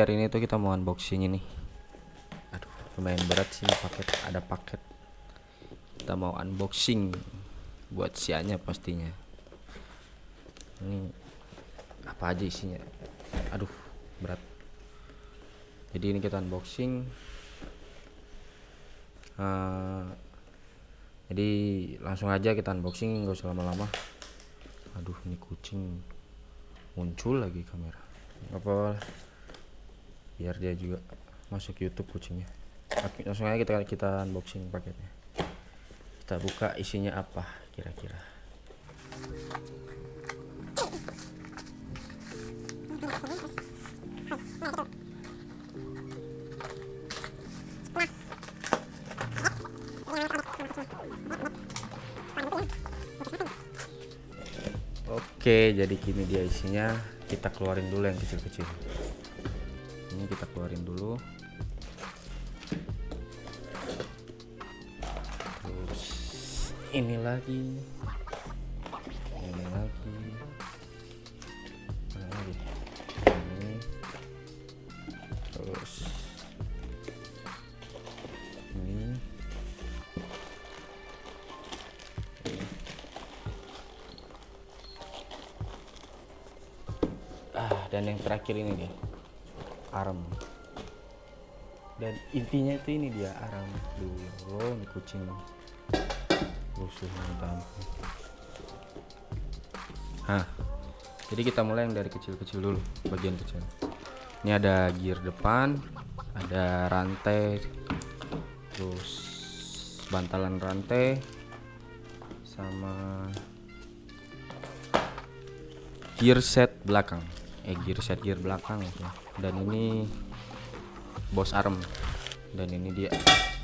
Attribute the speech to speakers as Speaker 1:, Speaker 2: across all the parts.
Speaker 1: hari ini tuh kita mau unboxing ini. Aduh lumayan berat sih paket ada paket. Kita mau unboxing buat sianya pastinya. Ini apa aja isinya? Aduh berat. Jadi ini kita unboxing. Eh, jadi langsung aja kita unboxing nggak usah lama-lama. Aduh ini kucing muncul lagi kamera. Nggak apa biar dia juga masuk YouTube kucingnya langsung aja kita kita unboxing paketnya kita buka isinya apa kira-kira Oke, jadi gini dia isinya. Kita keluarin dulu yang kecil-kecil. Ini kita keluarin dulu. Terus ini lagi. Ini lagi. Lagi? Ini. Terus ini. ah dan yang terakhir ini dia arem. Dan intinya itu ini dia arem. Dulu oh, ini kucing. Rusuh minta ampun Hah, jadi kita mulai yang dari kecil-kecil dulu bagian kecil. Ini ada gear depan ada rantai terus bantalan rantai sama gear set belakang eh gear set gear belakang ya dan ini bos arm. Dan ini dia.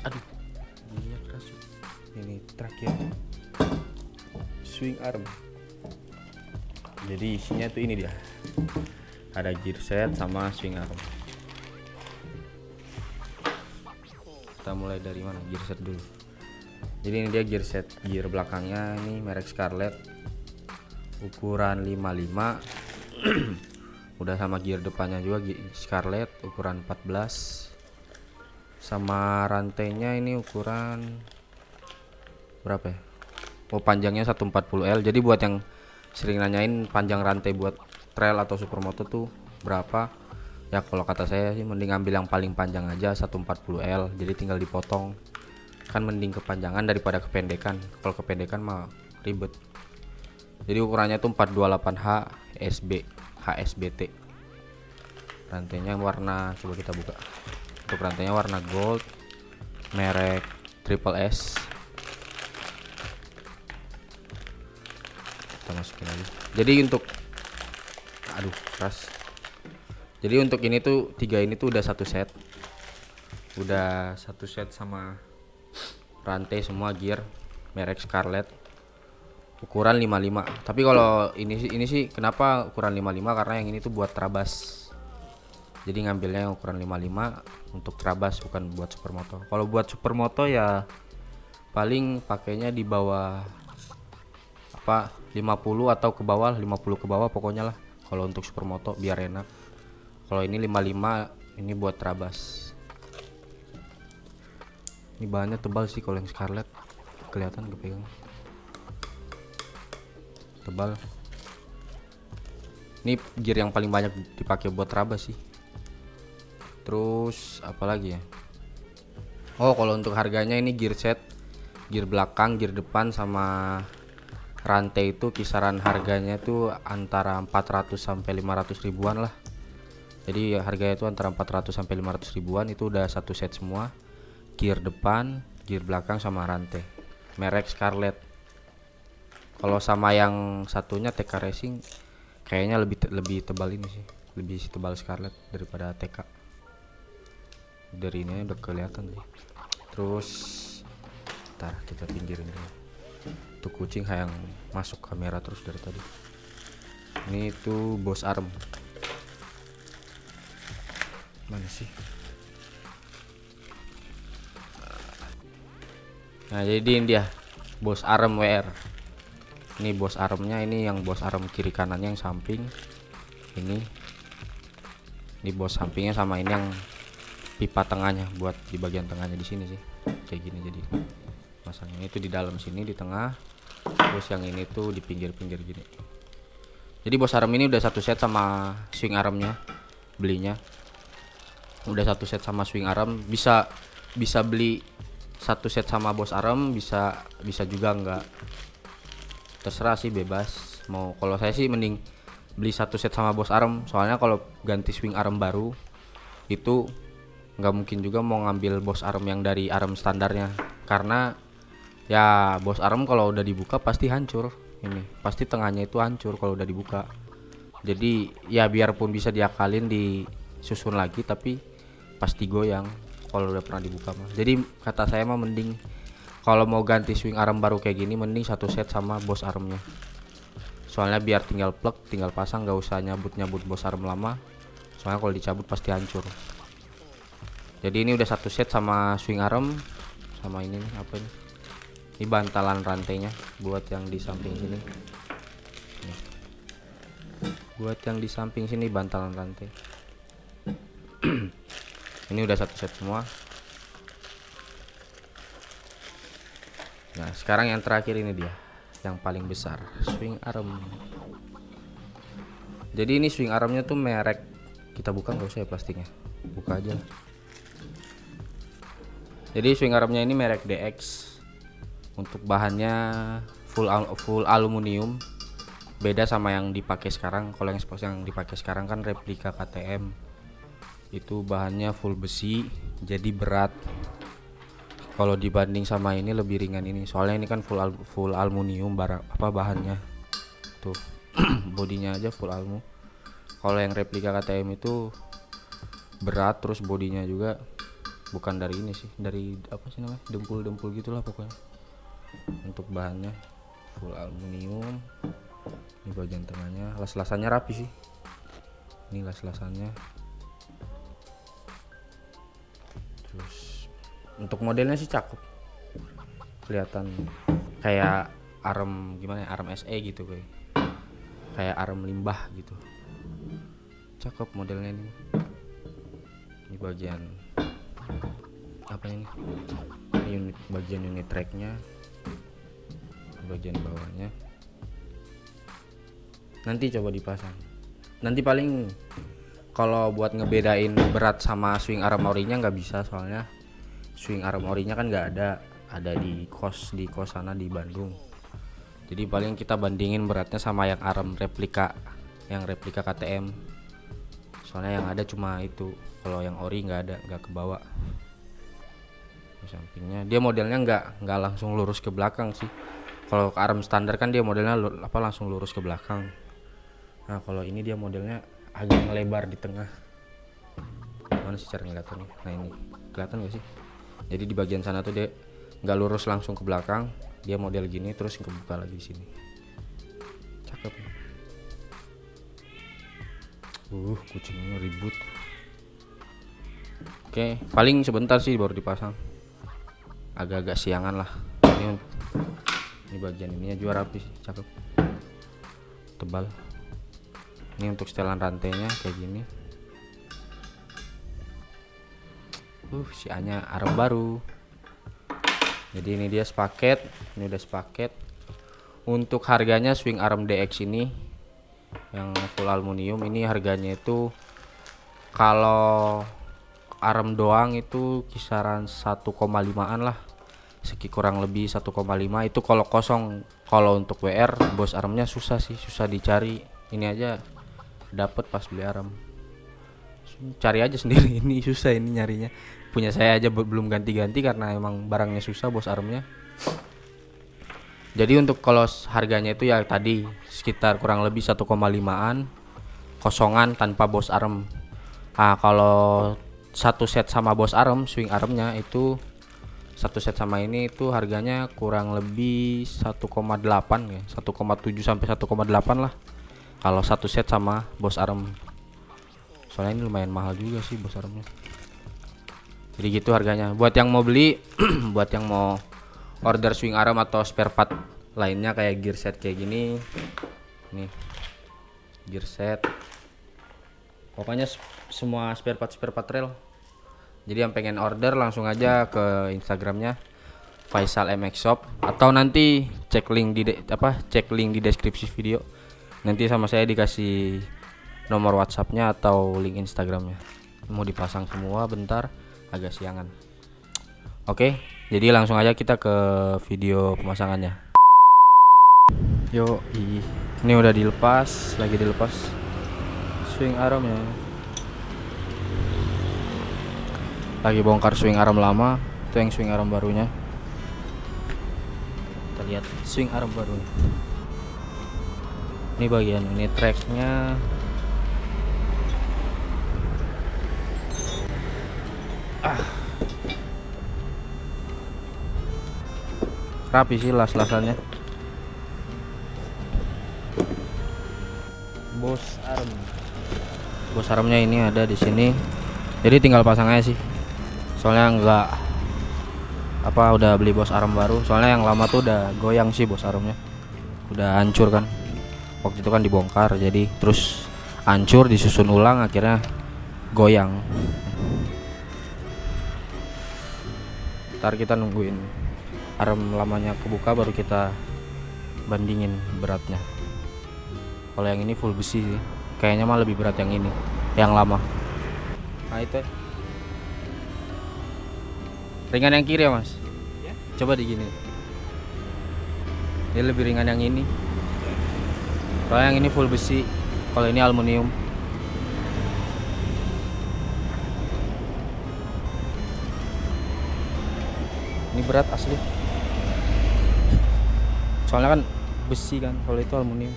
Speaker 1: Aduh. Dia keras ini terakhir swing arm. Jadi isinya tuh ini dia. Ada gear set sama swing arm. Kita mulai dari mana? Gear set dulu. Jadi ini dia gear set gear belakangnya. Ini merek Scarlett. Ukuran 55 udah sama gear depannya juga Scarlett ukuran 14 sama rantainya ini ukuran berapa ya? Oh panjangnya 140L jadi buat yang sering nanyain panjang rantai buat trail atau supermoto tuh berapa? Ya kalau kata saya sih mending ambil yang paling panjang aja 140L jadi tinggal dipotong. Kan mending kepanjangan daripada kependekan. Kalau kependekan mah ribet. Jadi ukurannya tuh 428H SB HSBT rantainya warna coba kita buka. Untuk rantainya warna gold merek triple S. Kita masukin lagi jadi untuk aduh keras. Jadi untuk ini tuh tiga ini tuh udah satu set. Udah satu set sama rantai semua gear merek Scarlett ukuran 55 tapi kalau ini sih ini sih kenapa ukuran 55 karena yang ini tuh buat trabas. Jadi ngambilnya ukuran 55 untuk trabas bukan buat supermoto. Kalau buat supermoto ya paling pakainya di bawah apa 50 atau ke bawah 50 ke bawah pokoknya lah. Kalau untuk supermoto biar enak. Kalau ini 55 ini buat trabas. Ini bahannya tebal sih kalau yang Scarlett. Kelihatan kepegang tebal. Ini gear yang paling banyak dipakai buat trabas sih. Terus apalagi ya? Oh kalau untuk harganya ini gear set gear belakang gear depan sama rantai itu kisaran harganya tuh antara 400 sampai 500 ribuan lah. Jadi harganya itu antara 400 sampai 500 ribuan itu udah satu set semua. Gear depan gear belakang sama rantai. Merek Scarlett kalau sama yang satunya TK Racing kayaknya lebih te lebih tebal ini sih. Lebih tebal Scarlett daripada TK dari ini udah kelihatan sih. Terus ntar kita pinggirin dulu. Tuh kucing yang masuk kamera terus dari tadi. Ini tuh bos arm. Mana sih? Nah jadi ini dia bos arm WR ini bos armnya ini yang bos arm kiri kanannya yang samping. Ini. Di bos sampingnya sama ini yang pipa tengahnya buat di bagian tengahnya di sini sih. Kayak gini jadi masangnya. Itu di dalam sini di tengah. Terus yang ini tuh di pinggir-pinggir gini. Jadi bos arm ini udah satu set sama swing armnya belinya. Udah satu set sama swing arm bisa bisa beli satu set sama bos arm bisa bisa juga enggak terserah sih bebas. Mau kalau saya sih mending beli satu set sama bos arm soalnya kalau ganti swing arm baru itu nggak mungkin juga mau ngambil bos arm yang dari arm standarnya. Karena ya bos arm kalau udah dibuka pasti hancur. Ini pasti tengahnya itu hancur kalau udah dibuka. Jadi ya biarpun bisa diakalin disusun lagi tapi pasti goyang kalau udah pernah dibuka mah. Jadi kata saya mah mending kalau mau ganti swing arm baru kayak gini mending satu set sama bos armnya. Soalnya biar tinggal plug tinggal pasang nggak usah nyabut nyabut bos arm lama. Soalnya kalau dicabut pasti hancur. Jadi ini udah satu set sama swing arm sama ini nih apa ini? Ini bantalan rantainya buat yang di samping sini. Buat yang di samping sini bantalan rantai. Ini udah satu set semua nah sekarang yang terakhir ini dia yang paling besar swing arm. Jadi ini swing armnya tuh merek kita buka nggak usah ya plastiknya buka aja jadi swing armnya ini merek DX untuk bahannya full al full aluminium beda sama yang dipakai sekarang kalau yang yang dipakai sekarang kan replika KTM itu bahannya full besi jadi berat kalau dibanding sama ini lebih ringan ini. Soalnya ini kan full al full aluminium barang apa bahannya. Tuh bodinya aja full almu. Kalau yang replika KTM itu berat terus bodinya juga bukan dari ini sih dari apa sih namanya dempul-dempul gitulah pokoknya. Untuk bahannya full aluminium ini bagian tengahnya. Las-lasannya rapi sih. Ini las-lasannya. Terus untuk modelnya sih cakep. Kelihatan kayak arm gimana ya arm SE gitu kayak kayak arm limbah gitu. Cakep modelnya ini. Ini bagian apa ini? Ini unit bagian unit tracknya. Bagian bawahnya. Nanti coba dipasang. Nanti paling kalau buat ngebedain berat sama swing arm orinya nggak bisa soalnya swing arm orinya kan nggak ada ada di kos di kos sana di Bandung. Jadi paling kita bandingin beratnya sama yang arm replika yang replika KTM soalnya yang ada cuma itu kalau yang ori nggak ada nggak kebawa. Di sampingnya dia modelnya nggak nggak langsung lurus ke belakang sih. Kalau arm standar kan dia modelnya apa langsung lurus ke belakang. Nah kalau ini dia modelnya agak melebar di tengah. Mana sih cara ngeliatannya? Nah ini. Kelihatan gak sih jadi di bagian sana tuh dia nggak lurus langsung ke belakang dia model gini terus kebuka lagi di sini. Cakep. Uh kucingnya ribut. Oke paling sebentar sih baru dipasang. Agak-agak siangan lah. Ini ini bagian ininya juga rapi cakep. Tebal. Ini untuk setelan rantainya kayak gini uh si anya arm baru. Jadi ini dia sepaket ini udah sepaket. Untuk harganya swing arm DX ini yang full aluminium ini harganya itu kalau arm doang itu kisaran 1,5an lah. Seki kurang lebih 1,5 itu kalau kosong. Kalau untuk WR bos armnya susah sih susah dicari. Ini aja dapat pas beli arm. Cari aja sendiri. Ini susah ini nyarinya punya saya aja belum ganti-ganti karena emang barangnya susah bos armnya. Jadi untuk kalau harganya itu ya tadi sekitar kurang lebih 1,5an kosongan tanpa bos arm. Nah kalau satu set sama bos arm swing armnya itu satu set sama ini itu harganya kurang lebih 1,8 ya 1,7 sampai 1,8 lah kalau satu set sama bos arm. Soalnya ini lumayan mahal juga sih bos armnya jadi gitu harganya. Buat yang mau beli buat yang mau order swing arm atau spare part lainnya kayak gear set kayak gini nih gear set. Pokoknya semua spare part spare part trail jadi yang pengen order langsung aja ke instagramnya Faisal MX Shop. Atau nanti cek link di apa cek link di deskripsi video. Nanti sama saya dikasih nomor WhatsAppnya atau link Instagramnya. Mau dipasang semua bentar agak siangan. Oke jadi langsung aja kita ke video pemasangannya. Yo ini udah dilepas lagi dilepas. Swing armnya lagi bongkar swing arm lama itu yang swing arm barunya. Kita lihat swing arm baru ini bagian ini tracknya ah rapi sih las-lasannya. Bos arm bos armnya ini ada di sini. Jadi tinggal pasang aja sih. Soalnya enggak apa udah beli bos arm baru. Soalnya yang lama tuh udah goyang sih bos armnya udah hancur kan. Waktu itu kan dibongkar jadi terus hancur disusun ulang akhirnya goyang ntar kita nungguin arm lamanya kebuka baru kita bandingin beratnya. Kalau yang ini full besi sih. Kayaknya mah lebih berat yang ini yang lama. Nah itu. Ya. ringan yang kiri ya mas? Coba di gini. Dia lebih ringan yang ini. Soalnya yang ini full besi kalau ini aluminium ini berat asli. Soalnya kan besi kan kalau itu aluminium.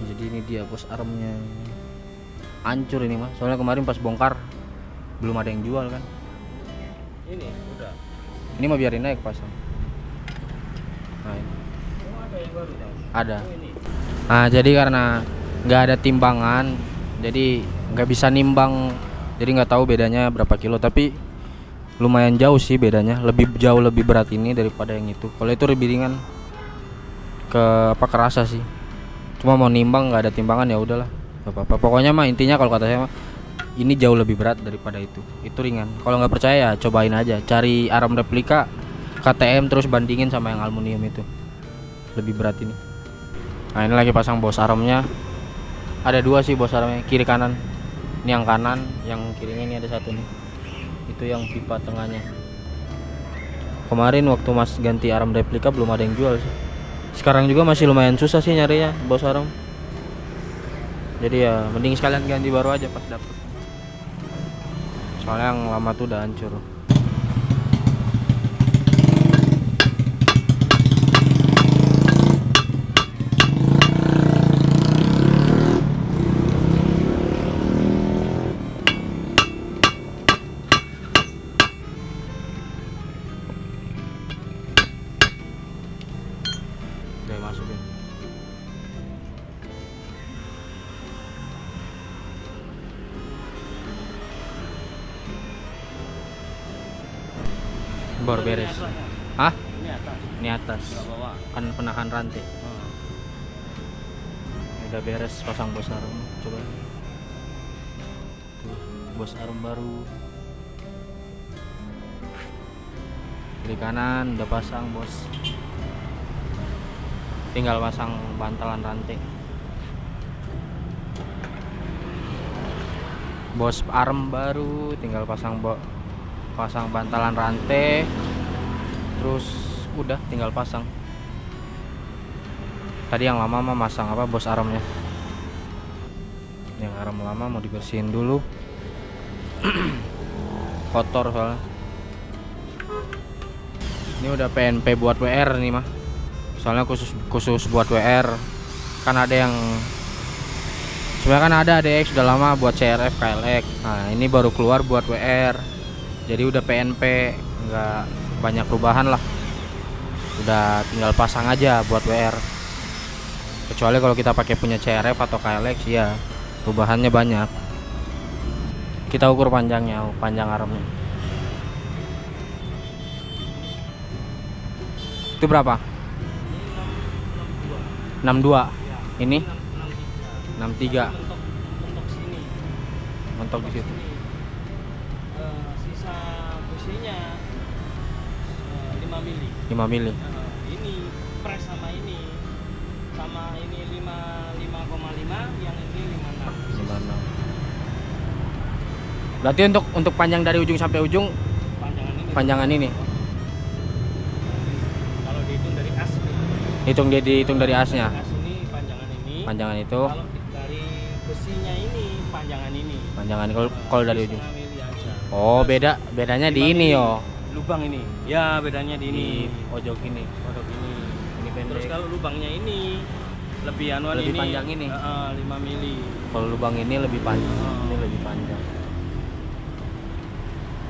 Speaker 1: Jadi ini dia bos armnya. Hancur ini mas. Soalnya kemarin pas bongkar belum ada yang jual kan.
Speaker 2: Ini udah.
Speaker 1: ini mau biarin naik pasang nah, ini.
Speaker 2: Ada yang baru tahu.
Speaker 1: ada. Nah jadi karena nggak ada timbangan jadi nggak bisa nimbang. Jadi nggak tahu bedanya berapa kilo. Tapi lumayan jauh sih bedanya. Lebih jauh lebih berat ini daripada yang itu. Kalau itu lebih ringan ke apa kerasa sih. Cuma mau nimbang nggak ada timbangan ya udahlah. Apa-apa. Pokoknya mah intinya kalau kata saya mah ini jauh lebih berat daripada itu. Itu ringan. Kalau nggak percaya ya cobain aja. Cari arm replika KTM terus bandingin sama yang aluminium itu. Lebih berat ini. Nah ini lagi pasang bos armnya Ada dua sih bos armnya Kiri kanan Ini yang kanan Yang kirinya ini ada satu nih. Itu yang pipa tengahnya. Kemarin waktu mas ganti arm replika Belum ada yang jual sih. Sekarang juga masih lumayan susah sih nyarinya Bos arm. Jadi ya mending sekalian ganti baru aja pas dapet. Soalnya yang lama tuh udah hancur Baru beres. Hah?
Speaker 2: Ini atas.
Speaker 1: Ini. Kan penahan rantai. Udah beres pasang bos arm Coba. Tuh, Bos arm baru. Kiri kanan udah pasang bos. Tinggal pasang bantalan rantai. Bos arm baru tinggal pasang bo pasang bantalan rantai terus udah tinggal pasang. Tadi yang lama mah masang apa bos armnya yang arm lama mau dibersihin dulu. Kotor soalnya. Ini udah PNP buat WR nih mah. Soalnya khusus khusus buat WR kan ada yang sebenarnya kan ada ADX udah lama buat CRF KLX nah ini baru keluar buat WR jadi udah PNP nggak banyak perubahan lah. Udah tinggal pasang aja buat WR kecuali kalau kita pakai punya CRF atau KLX ya perubahannya banyak. Kita ukur panjangnya panjang armnya. Itu berapa? 62
Speaker 2: Ya,
Speaker 1: ini?
Speaker 2: 63.
Speaker 1: 63
Speaker 2: Mentok mentok sini.
Speaker 1: mentok di situ
Speaker 2: 5 mili.
Speaker 1: 5 mili
Speaker 2: Nah, ini press sama ini sama ini 5 5,5 yang ini 56
Speaker 1: 56 berarti untuk untuk panjang dari ujung sampai ujung
Speaker 2: panjangan ini.
Speaker 1: panjangan ini.
Speaker 2: Kalau dihitung dari as
Speaker 1: hitung dia dihitung dari asnya.
Speaker 2: As ini panjangan ini.
Speaker 1: Panjangan itu.
Speaker 2: Kalau dari besinya ini panjangan ini.
Speaker 1: Panjangan kalau kalau dari ujung. oh beda bedanya di
Speaker 2: Lima
Speaker 1: ini yo
Speaker 2: lubang ini ya bedanya di ini
Speaker 1: ojok ini
Speaker 2: kodok ini
Speaker 1: ini
Speaker 2: terus
Speaker 1: pendek
Speaker 2: kalau lubangnya ini lebih anuan
Speaker 1: Lebih
Speaker 2: ini
Speaker 1: panjang ini?
Speaker 2: Heeh, 5 mili
Speaker 1: kalau lubang ini lebih panjang
Speaker 2: Oh.
Speaker 1: ini lebih panjang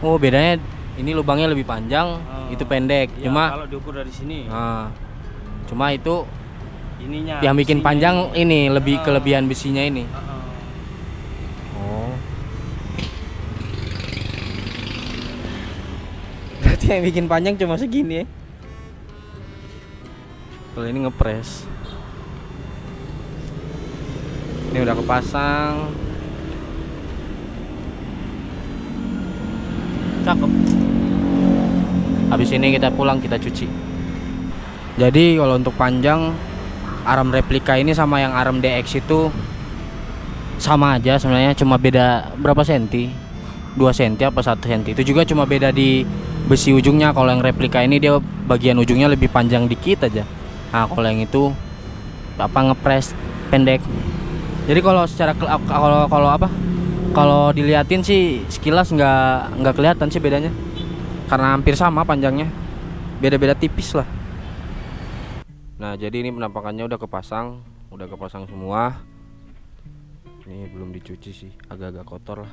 Speaker 1: oh bedanya ini lubangnya lebih panjang
Speaker 2: Oh.
Speaker 1: itu pendek
Speaker 2: Ya,
Speaker 1: cuma
Speaker 2: kalau diukur dari sini
Speaker 1: ah, cuma itu
Speaker 2: ininya
Speaker 1: yang bikin
Speaker 2: besinya
Speaker 1: panjang
Speaker 2: ini.
Speaker 1: lebih
Speaker 2: Ah.
Speaker 1: kelebihan besinya ini
Speaker 2: Heeh.
Speaker 1: oh berarti yang bikin panjang cuma segini ya. Kalau ini ngepres ini udah kepasang. Cakep. Habis ini kita pulang kita cuci. Jadi kalau untuk panjang arm replika ini sama yang arm DX itu sama aja sebenarnya cuma beda berapa senti 2 senti apa 1 senti. Itu juga cuma beda di besi ujungnya. Kalau yang replika ini dia bagian ujungnya lebih panjang dikit aja. Nah kalau yang itu apa ngepres pendek. Jadi kalau secara kalau kalau apa kalau diliatin sih sekilas nggak nggak kelihatan sih bedanya. Karena hampir sama panjangnya. Beda-beda tipis lah. Nah jadi ini penampakannya udah kepasang. Udah kepasang semua. Ini belum dicuci sih. Agak-agak kotor lah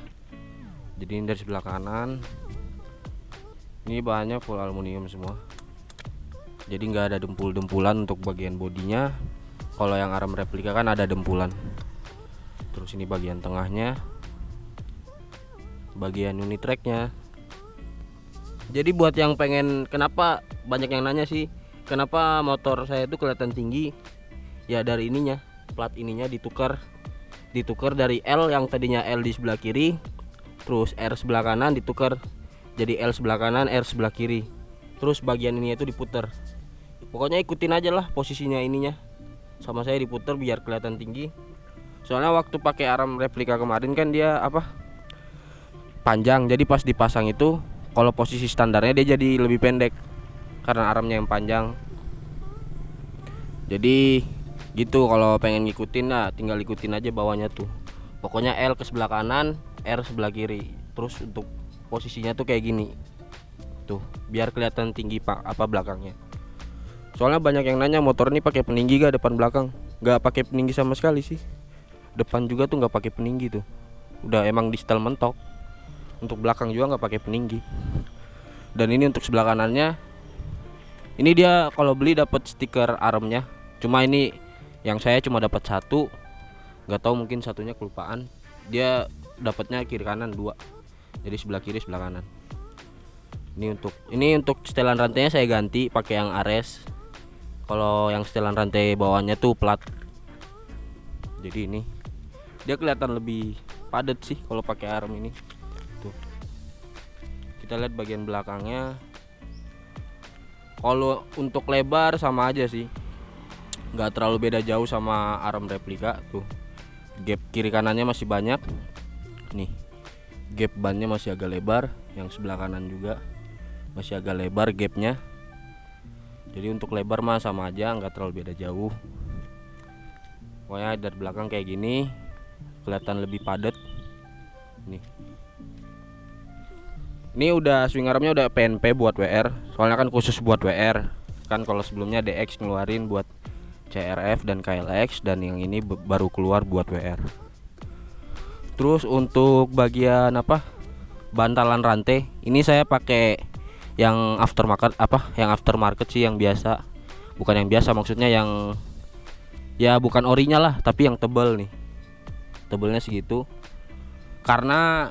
Speaker 1: jadi ini dari sebelah kanan. Ini bahannya full aluminium semua. Jadi nggak ada dempul-dempulan untuk bagian bodinya. Kalau yang arm replika kan ada dempulan. Terus ini bagian tengahnya. Bagian unit tracknya jadi buat yang pengen kenapa banyak yang nanya sih kenapa motor saya itu kelihatan tinggi? Ya dari ininya plat ininya ditukar. Ditukar dari L yang tadinya L di sebelah kiri terus R sebelah kanan ditukar jadi L sebelah kanan R sebelah kiri. Terus bagian ini itu diputer pokoknya ikutin aja lah posisinya ininya. Sama saya diputer biar kelihatan tinggi. Soalnya waktu pakai arm replika kemarin kan dia apa panjang. Jadi pas dipasang itu kalau posisi standarnya dia jadi lebih pendek. Karena armnya yang panjang. Jadi gitu kalau pengen ngikutin nah tinggal ikutin aja bawahnya tuh. Pokoknya L ke sebelah kanan R sebelah kiri. Terus untuk posisinya tuh kayak gini. Tuh biar kelihatan tinggi pak apa belakangnya. Soalnya banyak yang nanya motor ini pakai peninggi gak depan belakang? Nggak pakai peninggi sama sekali sih. Depan juga tuh nggak pakai peninggi tuh. Udah emang di setel mentok. Untuk belakang juga nggak pakai peninggi. Dan ini untuk sebelah kanannya. Ini dia kalau beli dapat stiker armnya cuma ini yang saya cuma dapat satu. Nggak tahu mungkin satunya kelupaan. Dia dapatnya kiri kanan dua. Jadi sebelah kiri sebelah kanan. Ini untuk ini untuk setelan rantainya saya ganti pakai yang Ares. Kalau yang setelan rantai bawahnya tuh plat. Jadi ini dia kelihatan lebih padat sih kalau pakai arm ini. Tuh. Kita lihat bagian belakangnya. Kalau untuk lebar sama aja sih. Nggak terlalu beda jauh sama arm replika tuh. Gap kiri kanannya masih banyak nih. Gap bannya masih agak lebar yang sebelah kanan juga masih agak lebar gapnya. Jadi untuk lebar mah sama aja nggak terlalu beda jauh. Pokoknya dari belakang kayak gini kelihatan lebih padat. Nih. Ini udah swing armnya udah PNP buat WR soalnya kan khusus buat WR kan kalau sebelumnya DX ngeluarin buat CRF dan KLX dan yang ini baru keluar buat WR terus untuk bagian apa? Bantalan rantai ini saya pakai yang aftermarket apa? Yang aftermarket sih yang biasa. Bukan yang biasa maksudnya yang ya bukan orinya lah tapi yang tebel nih. Tebelnya segitu. Karena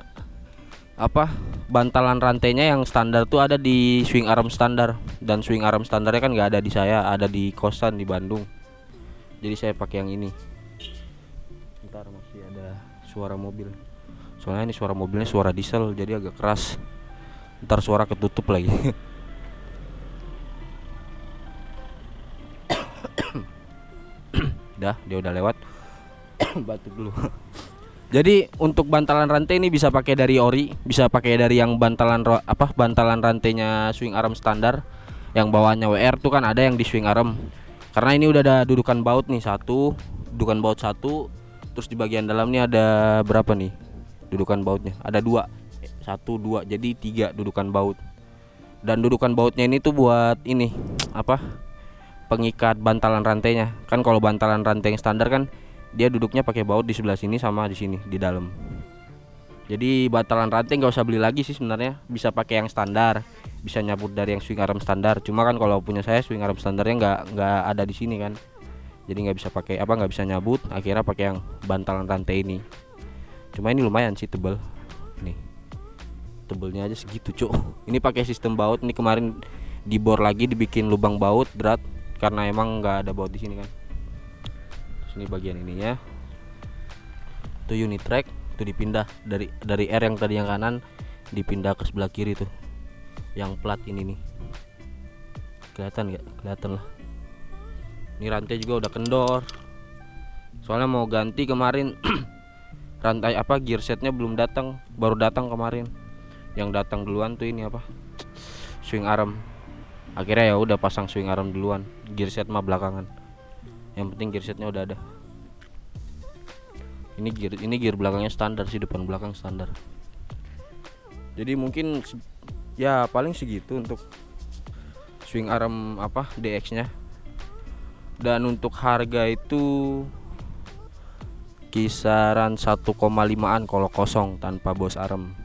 Speaker 1: apa? Bantalan rantainya yang standar tuh ada di swing arm standar. Dan swing arm standarnya kan nggak ada di saya ada di kosan di Bandung. Jadi saya pakai yang ini. Ntar masih ada suara mobil. Soalnya ini suara mobilnya suara diesel jadi agak keras. Ntar suara ketutup lagi. Dah dia udah lewat. Batuk dulu. Jadi untuk bantalan rantai ini bisa pakai dari ori bisa pakai dari yang bantalan apa bantalan rantainya swing arm standar. Yang bawahnya WR tuh kan ada yang di swing arm. Karena ini udah ada dudukan baut nih satu dudukan baut satu terus di bagian dalam nih ada berapa nih dudukan bautnya? Ada dua. Satu dua. Jadi tiga dudukan baut. Dan dudukan bautnya ini tuh buat ini apa? Pengikat bantalan rantainya. Kan kalau bantalan rantai yang standar kan dia duduknya pakai baut di sebelah sini sama di sini di dalam. Jadi bantalan rantai nggak usah beli lagi sih sebenarnya. Bisa pakai yang standar bisa nyabut dari yang swing arm standar. Cuma kan kalau punya saya swing arm standarnya nggak nggak ada di sini kan jadi nggak bisa pakai apa nggak bisa nyabut akhirnya pakai yang bantalan rantai ini. Cuma ini lumayan sih tebel. Nih tebelnya aja segitu cuk. Ini pakai sistem baut. Ini kemarin dibor lagi dibikin lubang baut berat karena emang nggak ada baut di sini kan. Terus ini bagian ininya itu unit track itu dipindah dari dari R yang tadi yang kanan dipindah ke sebelah kiri tuh. Yang plat ini nih. Kelihatan nggak? Kelihatan lah ini rantai juga udah kendor. Soalnya mau ganti kemarin rantai apa gear setnya belum datang. Baru datang kemarin. Yang datang duluan tuh ini apa? Swing arm. Akhirnya ya udah pasang swing arm duluan. Gear set mah belakangan. Yang penting gear setnya udah ada. Ini gear ini gear belakangnya standar sih depan belakang standar. Jadi mungkin ya paling segitu untuk swing arm apa DX nya dan untuk harga itu kisaran 1,5an kalau kosong tanpa bos arm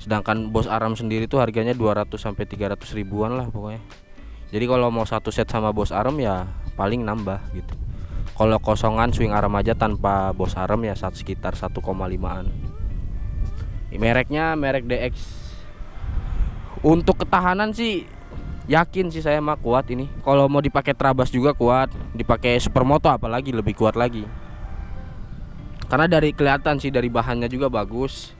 Speaker 1: sedangkan bos arm sendiri tuh harganya 200 sampai 300 ribuan lah pokoknya. Jadi kalau mau satu set sama bos arm ya paling nambah gitu. Kalau kosongan swing arm aja tanpa bos arm ya saat sekitar 1,5an mereknya merek DX untuk ketahanan sih yakin sih saya mah kuat ini. Kalau mau dipakai trabas juga kuat dipakai supermoto apalagi lebih kuat lagi. Karena dari kelihatan sih dari bahannya juga bagus.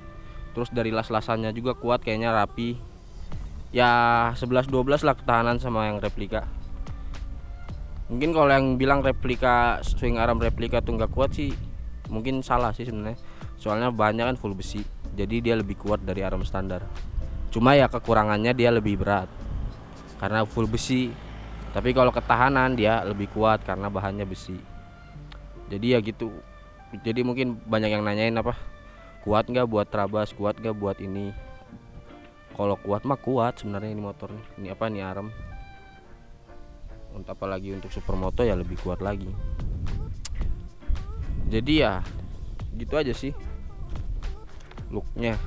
Speaker 1: Terus dari las-lasannya juga kuat kayaknya rapi. Ya 11-12 lah ketahanan sama yang replika. Mungkin kalau yang bilang replika swing arm replika tuh nggak kuat sih mungkin salah sih sebenarnya. Soalnya bahannya kan full besi jadi dia lebih kuat dari arm standar. Cuma ya kekurangannya dia lebih berat karena full besi. Tapi kalau ketahanan dia lebih kuat karena bahannya besi. Jadi ya gitu. Jadi mungkin banyak yang nanyain apa kuat nggak buat trabas kuat nggak buat ini? Kalau kuat mah kuat sebenarnya ini motor nih ini apa nih arm untuk apalagi untuk supermoto ya lebih kuat lagi. Jadi ya gitu aja sih. Looknya.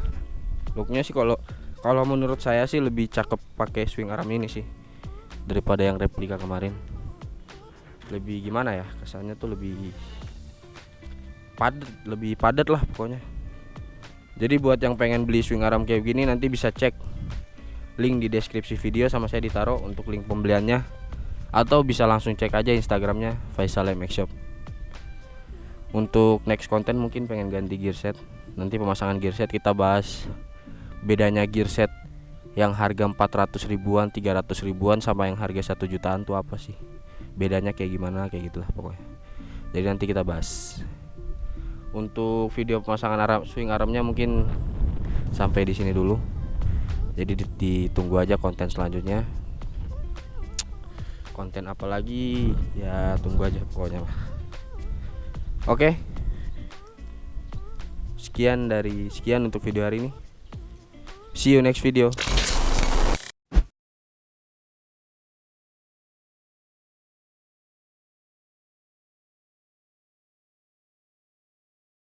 Speaker 1: Looknya sih kalau kalau menurut saya sih lebih cakep pakai swing arm ini sih daripada yang replika kemarin. Lebih gimana ya kesannya tuh lebih padat lebih padat lah pokoknya. Jadi buat yang pengen beli swing arm kayak gini nanti bisa cek link di deskripsi video sama saya ditaruh untuk link pembeliannya. Atau bisa langsung cek aja instagramnya Faisal MX Shop. Untuk next konten mungkin pengen ganti gear set. Nanti pemasangan gear set kita bahas bedanya gear set yang harga 400 ribuan 300 ribuan sama yang harga 1 jutaan tuh apa sih? Bedanya kayak gimana kayak gitulah pokoknya. Jadi nanti kita bahas. Untuk video pemasangan arm swing armnya mungkin sampai di sini dulu. Jadi di- ditunggu aja konten selanjutnya. Konten apa lagi? Ya tunggu aja pokoknya oke. Sekian dari sekian untuk video hari ini see you next video